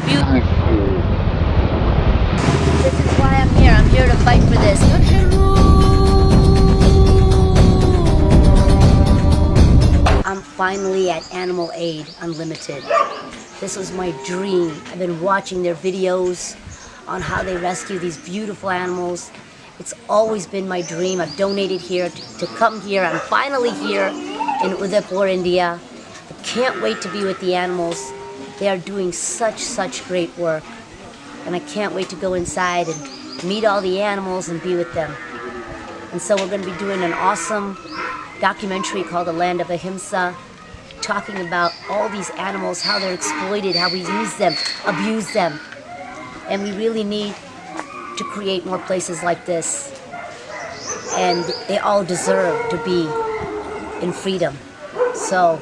beautiful. This is why I'm here. I'm here to fight for this. I'm finally at Animal Aid Unlimited. This was my dream. I've been watching their videos on how they rescue these beautiful animals. It's always been my dream. I've donated here to, to come here. I'm finally here in Udaipur, India. I can't wait to be with the animals. They are doing such, such great work. And I can't wait to go inside and meet all the animals and be with them. And so we're going to be doing an awesome documentary called The Land of Ahimsa talking about all these animals, how they're exploited, how we use them, abuse them. And we really need to create more places like this. And they all deserve to be in freedom. So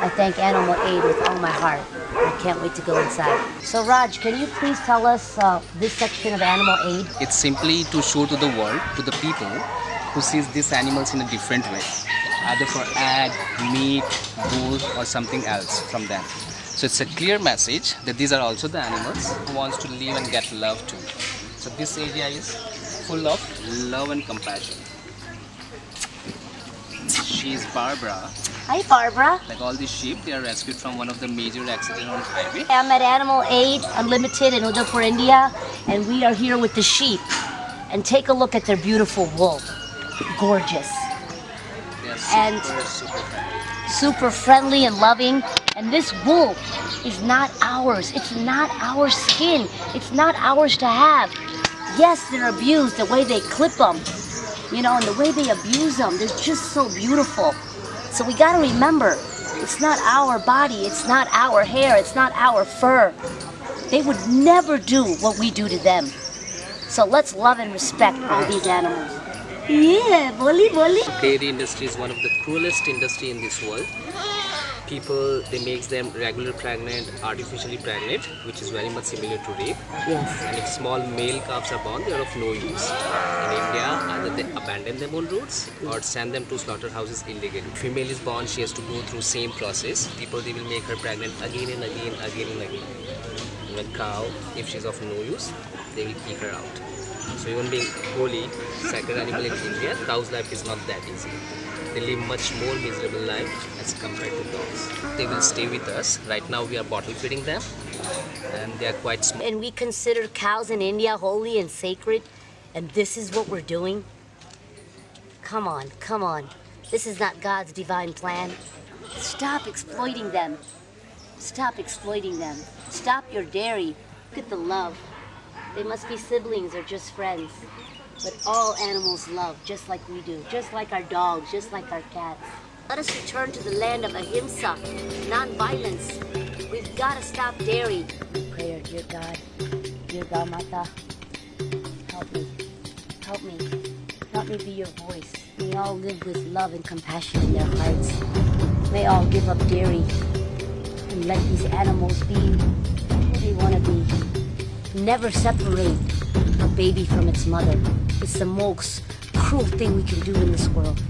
I thank Animal Aid with all my heart. I can't wait to go inside. So Raj, can you please tell us uh, this section of Animal Aid? It's simply to show to the world, to the people who sees these animals in a different way either for egg, meat, wool or something else from them. So it's a clear message that these are also the animals who wants to live and get love too. So this area is full of love and compassion. She's Barbara. Hi Barbara. Like all these sheep, they are rescued from one of the major accidents on highway. I'm at Animal Aid Unlimited in Udaipur, India, and we are here with the sheep. And take a look at their beautiful wool. Gorgeous and super friendly and loving. And this wool is not ours. It's not our skin. It's not ours to have. Yes, they're abused the way they clip them, you know, and the way they abuse them. They're just so beautiful. So we got to remember, it's not our body. It's not our hair. It's not our fur. They would never do what we do to them. So let's love and respect all these animals. Yeah, boli boli. Dairy industry is one of the cruelest industry in this world. People, they makes them regular pregnant, artificially pregnant, which is very much similar to rape. Yes. And if small male calves are born, they are of no use. In India, either they abandon them on roads or send them to slaughterhouses illegally. Female is born, she has to go through same process. People, they will make her pregnant again and again, again and again. And cow, if she's of no use, they will kick her out. So even being holy, sacred animal in India, cow's life is not that easy. They live much more miserable life as compared to dogs. They will stay with us. Right now we are bottle feeding them and they are quite small. And we consider cows in India holy and sacred and this is what we're doing? Come on, come on. This is not God's divine plan. Stop exploiting them. Stop exploiting them. Stop your dairy. Look at the love. They must be siblings or just friends. But all animals love, just like we do, just like our dogs, just like our cats. Let us return to the land of ahimsa, non-violence. We've got to stop dairy. Prayer, dear God, dear Gau Mata, help me, help me, help me be your voice. May all live with love and compassion in their hearts. May all give up dairy and let these animals be who they want to be. Never separate a baby from its mother. It's the most cruel thing we can do in this world.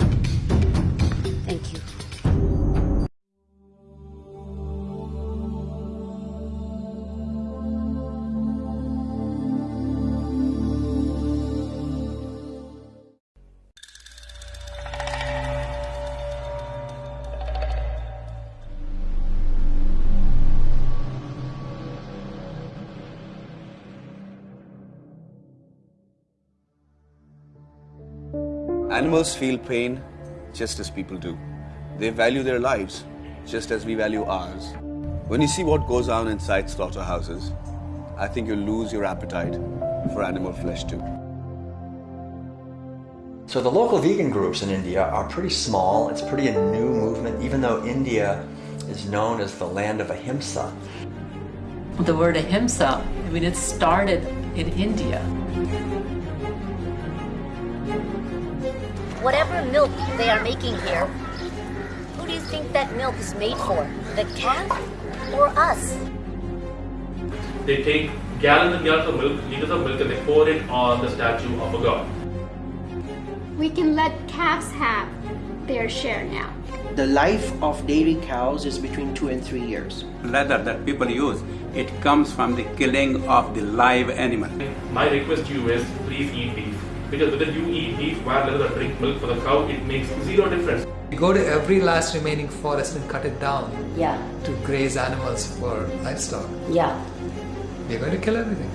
Animals feel pain just as people do. They value their lives just as we value ours. When you see what goes on inside slaughterhouses, I think you'll lose your appetite for animal flesh too. So the local vegan groups in India are pretty small. It's pretty a new movement, even though India is known as the land of ahimsa. The word ahimsa, I mean, it started in India. Whatever milk they are making here, who do you think that milk is made for? The calf or us? They take gallons and gallons of milk, liters of milk, and they pour it on the statue of a god. We can let calves have their share now. The life of dairy cows is between two and three years. Leather that people use, it comes from the killing of the live animal. My request to you is please eat beef. Because whether you eat beef, wild leather, or drink milk for the cow, it makes zero difference. We go to every last remaining forest and cut it down Yeah, to graze animals for livestock. yeah. We're going to kill everything.